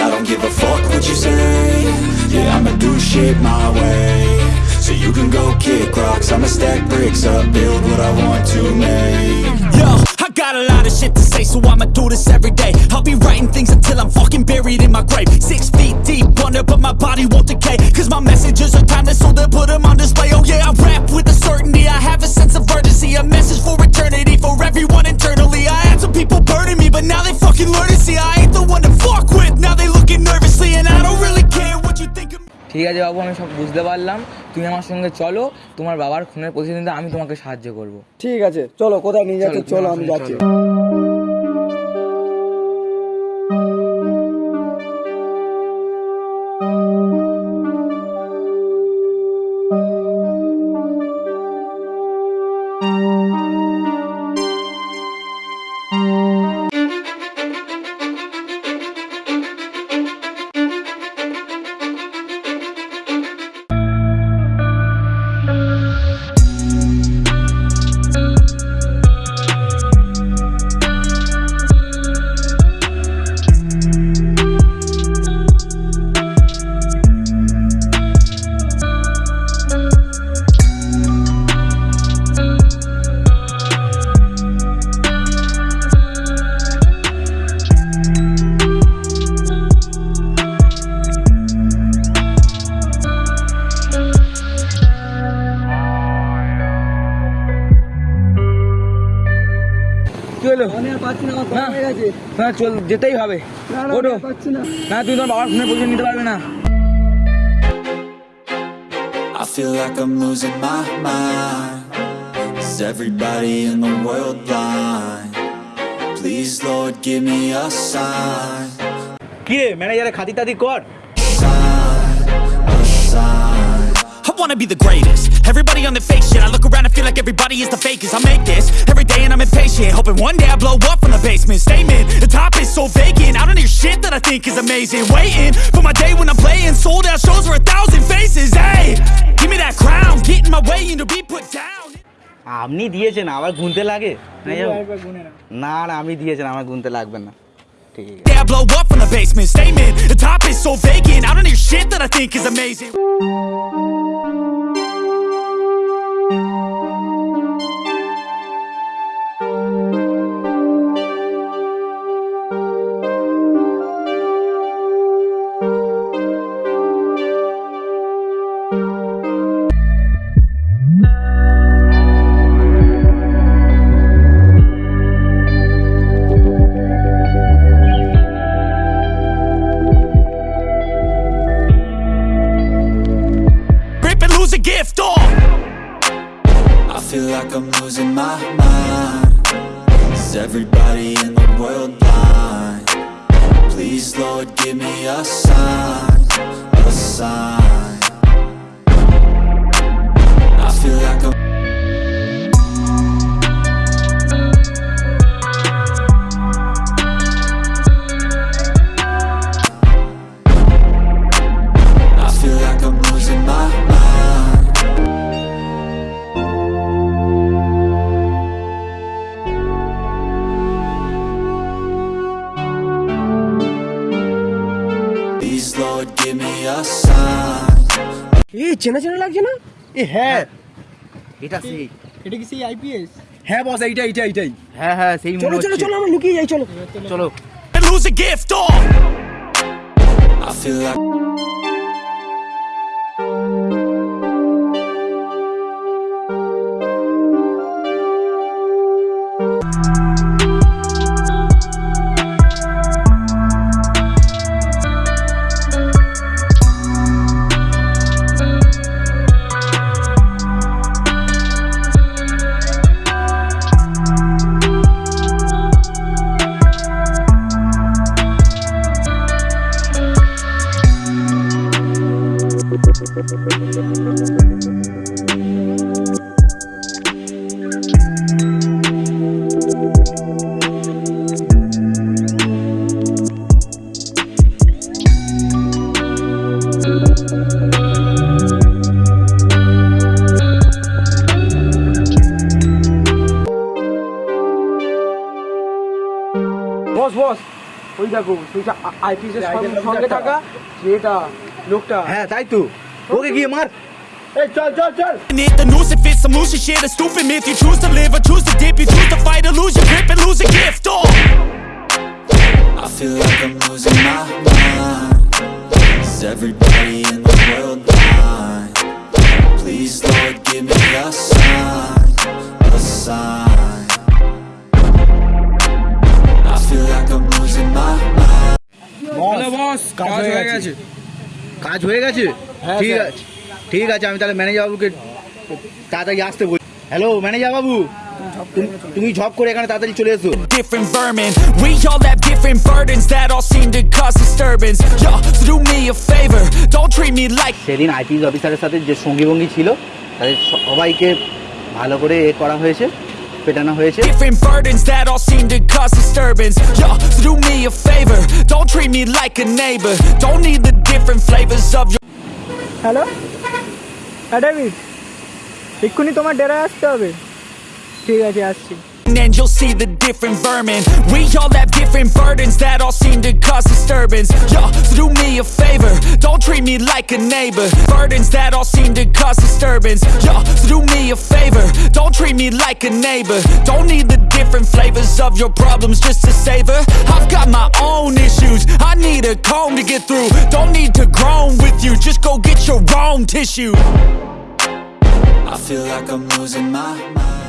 I don't give a fuck what you say Yeah, I'ma do shit my way So you can go kick rocks I'ma stack bricks up, build what I want to make Yo, I got a lot of shit to say, so I'ma do this every day. I'll be writing things until I'm fucking buried in my grave. ঠিক আছে বাবু আমি সব বুঝতে পারলাম। তুমি আমার সঙ্গে চলো তোমার বাবার খুনের প্রতিদিন আমি তোমাকে সাহায্য করব। ঠিক আছে চলো কোথায় নিয়ে যাচ্ছ চলো, আমি যাচ্ছি। চলো না চল যেতেই হবে ওটো না তুই তোর বাবার ফোনে পয়সা নিতে পারবে না I feel like I'm losing my mind Is everybody in the world blind? Please Lord give me a sign কিরে ম্যানেজারে খাতি টাতি কর I wanna be the greatest Everybody on the fake shit. I look around and feel like everybody is the fakest. I make this every day and I'm impatient. Hoping one day I blow up from the basement. Statement, the top is so vacant. I don't hear shit that I think is amazing. Waiting for my day when I'm playing. Sold out shows for a thousand faces. Hey, give me that crown. Get in my way and to be put down. আপনি দিয়েছেন আবার গুনতে লাগে না, যাও। একবার গুনে না না না আমি দিয়েছেন আমার গুনতে লাগবে না ঠিক আছে Day I blow up from the basement. Statement, the top is so vacant. I don't hear shit that I think is amazing. Gift. Oh. I feel like I'm losing my mind Is everybody in the world blind? Please Lord give me a sign, a sign এই চেনা চেনা লাগছে না? এ হ্যাঁ। এটা সেই। এটা কি সেই আইপিএস হ্যাঁ বস এইটা এইটা এইটাই। হ্যাঁ হ্যাঁ সেই চলো মনে চলো হচ্ছে। চলো আমরা লুকিয়ে যাই চলো। চলো। And lose a gift. Oh. I feel like বস বস ওই দেখো তুই আইপিএস সঙ্গে থাকা যেটা লোকটা হ্যাঁ তাই তো ওকে গিয়ে মার এই চল চল চল It, the noose, if it's some loose shit, a stupid myth. You choose to live or choose to dip. You choose to fight or lose your grip and lose a gift. Oh. I feel like I'm losing my mind Is everybody in the world blind? Please, Lord, give me a sign A sign I feel like I'm losing my mind বস কাজ হয়ে গেছে কাজ হয়ে গেছে ঠিক আছে ঠিক আছে আমি তাহলে ম্যানেজার বাবুকে তাড়াতাড়ি আসতে বলি হ্যালো ম্যানেজার বাবু তুমি- ঝপ করে এখানে তাড়াতাড়ি চলে এসো different vermin We all have different burdens that all seem to cause disturbance Yo, so do me a favor, don't treat me like সেদিন আইপিএস অফিসারের সাথে যে সঙ্গী ভঙ্গি ছিল তাদের সবাইকে ভালো করে এ করা হয়েছে পেটানো হয়েছে different burdens that all seem to cause disturbance Yo, so do me a favor, don't treat me like a neighbor Don't need the different flavors of your hello? হ্যাঁ ডেভিড এক্ষুনি তোমার ডেরায় আসতে হবে। ঠিক আছে আসছি। And you'll see the different vermin. We all have different burdens that all seem to cause disturbance. Yo, so do me a favor, don't treat me like a neighbor. Burdens that all seem to cause disturbance. Yo, so do me a favor, don't treat me like a neighbor. Don't need the different flavors of your problems just to savor. I've got my own issues, I need a comb to get through. Don't need to groan with you, just go get your own tissue. I feel like I'm losing my mind